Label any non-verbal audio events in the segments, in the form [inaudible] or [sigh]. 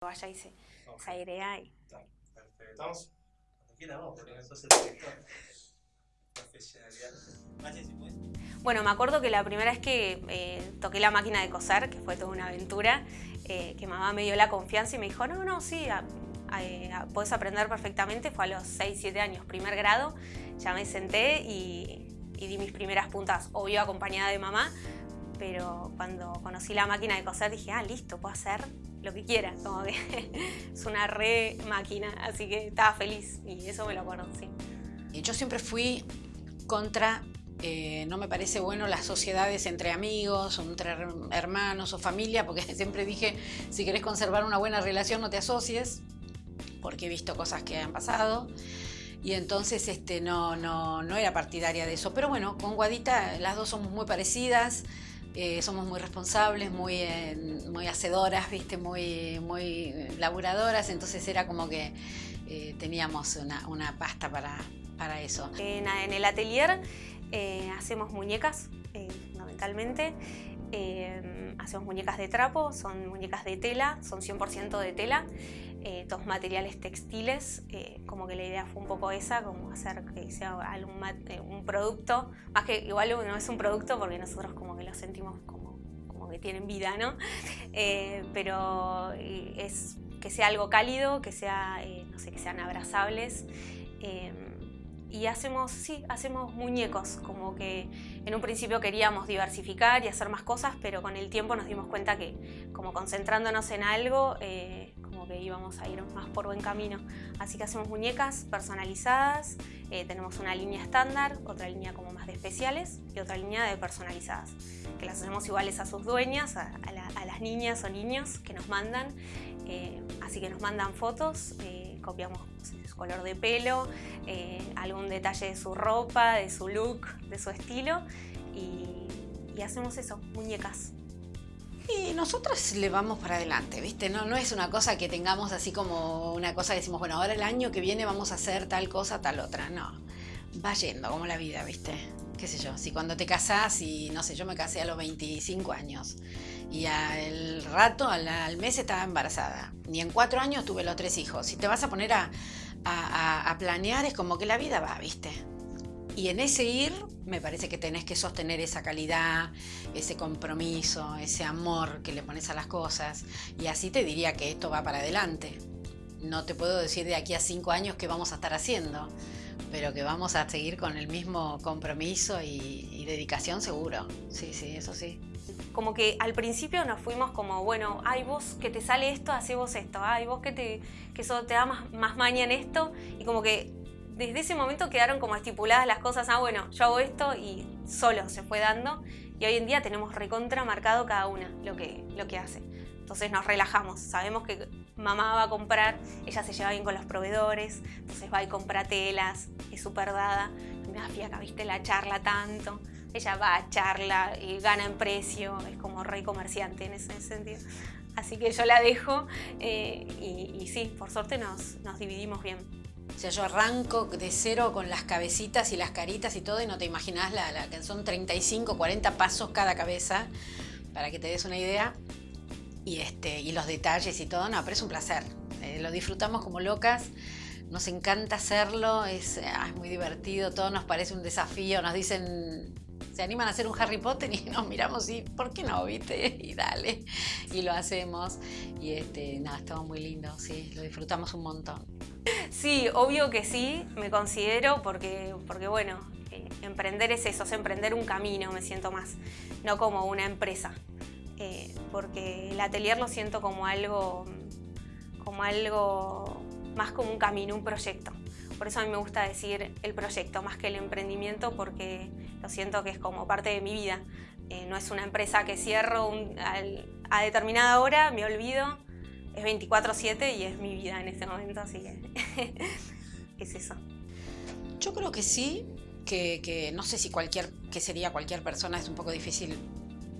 vaya y se, se airea y... Perfecto. Estamos cuando quiera vos, porque sos el director. Profesionalidad. Machi, si puedes. Bueno, me acuerdo que la primera vez que eh, toqué la máquina de coser, que fue toda una aventura, eh, que mamá me dio la confianza y me dijo, no, no, sí, a- a- a- podés aprender perfectamente, fue a los 6, 7 años, primer grado, ya me senté y, y di mis primeras puntas, obvio acompañada de mamá, pero cuando conocí la máquina de coser dije, ah, listo, puedo hacer lo que quiera, como que [laughs] es una re máquina, así que estaba feliz y eso me lo acuerdo, sí. Yo siempre fui contra, eh, no me parece bueno las sociedades entre amigos, o entre her- hermanos o familia, porque [laughs] siempre dije, si querés conservar una buena relación no te asocies, porque he visto cosas que han pasado. Y entonces este, no, no, no era partidaria de eso. Pero bueno, con Guadita las dos somos muy parecidas, eh, somos muy responsables, muy, eh, muy hacedoras, ¿viste? Muy, muy laburadoras, entonces era como que eh, teníamos una, una pasta para, para eso. En, el atelier hacemos muñecas, fundamentalmente. Hacemos muñecas de trapo, son muñecas de tela, son 100% de tela, eh, todos materiales textiles, eh, como que la idea fue un poco esa, como hacer que sea algún eh, un producto, más que igual no es un producto porque nosotros como que lo sentimos como, como que tienen vida, ¿no? [laughs] Eh, pero eh, es que sea algo cálido, que sea, eh, no sé, que sean abrazables. y hacemos, sí, hacemos muñecos, como que en un principio queríamos diversificar y hacer más cosas, pero con el tiempo nos dimos cuenta que como concentrándonos en algo, eh, como que íbamos a ir más por buen camino. Así que hacemos muñecas personalizadas, eh, tenemos una línea estándar, otra línea como más de especiales y otra línea de personalizadas, que las hacemos iguales a sus dueñas, a, a la- a las niñas o niños que nos mandan. eh, así que nos mandan fotos, eh, copiamos su color de pelo, eh, algún detalle de su ropa, de su look, de su estilo y, y hacemos eso, muñecas. Y nosotras le vamos para adelante, ¿viste? No, no es una cosa que tengamos así como una cosa que decimos, bueno, ahora el año que viene vamos a hacer tal cosa, tal otra. No, va yendo como la vida, ¿viste? Qué sé yo, si cuando te casás y no sé, yo me casé a los 25 años y al rato, al, mes estaba embarazada. Y en cuatro años tuve los tres hijos. Si te vas a poner a- a planear es como que la vida va, ¿viste? Y en ese ir me parece que tenés que sostener esa calidad, ese compromiso, ese amor que le pones a las cosas. Y así te diría que esto va para adelante. No te puedo decir de aquí a cinco años qué vamos a estar haciendo, pero que vamos a seguir con el mismo compromiso y, dedicación seguro. Sí, sí, eso sí. Como que al principio nos fuimos como, bueno, ay vos que te sale esto, hacé vos esto, ay vos que, te, que eso te da más, más maña en esto, y como que desde ese momento quedaron como estipuladas las cosas, ah bueno, yo hago esto y solo se fue dando, y hoy en día tenemos recontra marcado cada una lo que, lo que hace. Entonces nos relajamos, sabemos que mamá va a comprar, ella se lleva bien con los proveedores, entonces va y compra telas, es súper dada, me da fiaca, viste, la charla tanto, ella va a charla y gana en precio, es como rey comerciante en ese sentido. Así que yo la dejo eh, y, y sí, por suerte nos, nos dividimos bien. O sea, yo arranco de cero con las cabecitas y las caritas y todo y no te imaginas la, la que son 35, 40 pasos cada cabeza, para que te des una idea. Y, este, y los detalles y todo, no, pero es un placer. Eh, lo disfrutamos como locas, nos encanta hacerlo, es, ah, es muy divertido, todo nos parece un desafío, nos dicen, se animan a hacer un Harry Potter y [laughs] nos miramos y, ¿por qué no, viste? [laughs] Y dale, y lo hacemos. Y este, nada, estamos muy lindo, sí, lo disfrutamos un montón. Sí, obvio que sí, me considero porque, porque bueno, eh, emprender es eso, es emprender un camino, me siento más, no como una empresa. Eh, porque el atelier lo siento como algo, como algo más como un camino, un proyecto. Por eso a mí me gusta decir el proyecto más que el emprendimiento porque lo siento que es como parte de mi vida. Eh, no es una empresa que cierro a determinada hora, me olvido, es 24/7 y es mi vida en este momento, así que [laughs] es eso. Yo creo que sí, que, que no sé si cualquier, que sería cualquier persona, es un poco difícil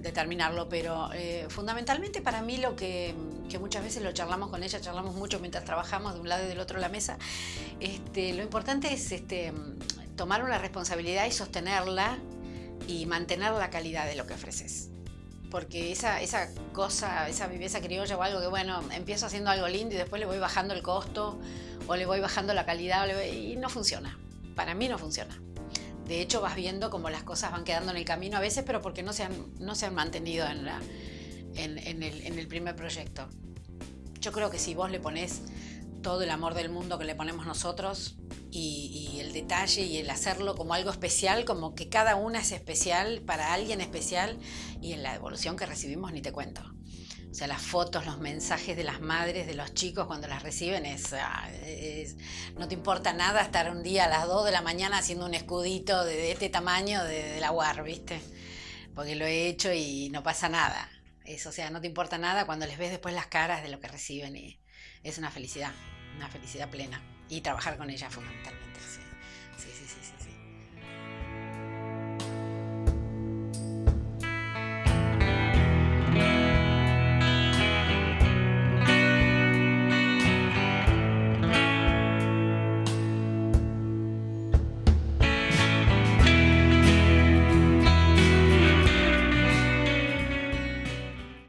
determinarlo, pero eh, fundamentalmente para mí lo que, que muchas veces lo charlamos con ella, charlamos mucho mientras trabajamos de un lado y del otro de la mesa, este, lo importante es este, tomar una responsabilidad y sostenerla y mantener la calidad de lo que ofreces. porque esa, esa cosa, esa viveza criolla o algo que, bueno, empiezo haciendo algo lindo y después le voy bajando el costo o le voy bajando la calidad y no funciona. Para mí no funciona. De hecho, vas viendo cómo las cosas van quedando en el camino a veces, pero porque no se han, no se han mantenido en, la, en, el, en el primer proyecto. Yo creo que si vos le pones todo el amor del mundo que le ponemos nosotros y, el detalle y el hacerlo como algo especial, como que cada una es especial para alguien especial y en la devolución que recibimos ni te cuento. O sea, las fotos, los mensajes de las madres, de los chicos cuando las reciben, es, ah, no te importa nada estar un día a las 2 de la mañana haciendo un escudito de, de este tamaño de, de, la UAR, ¿viste? Porque lo he hecho y no pasa nada. Es, o sea, no te importa nada cuando les ves después las caras de lo que reciben y es una felicidad, una felicidad plena. Y trabajar con ella fundamentalmente,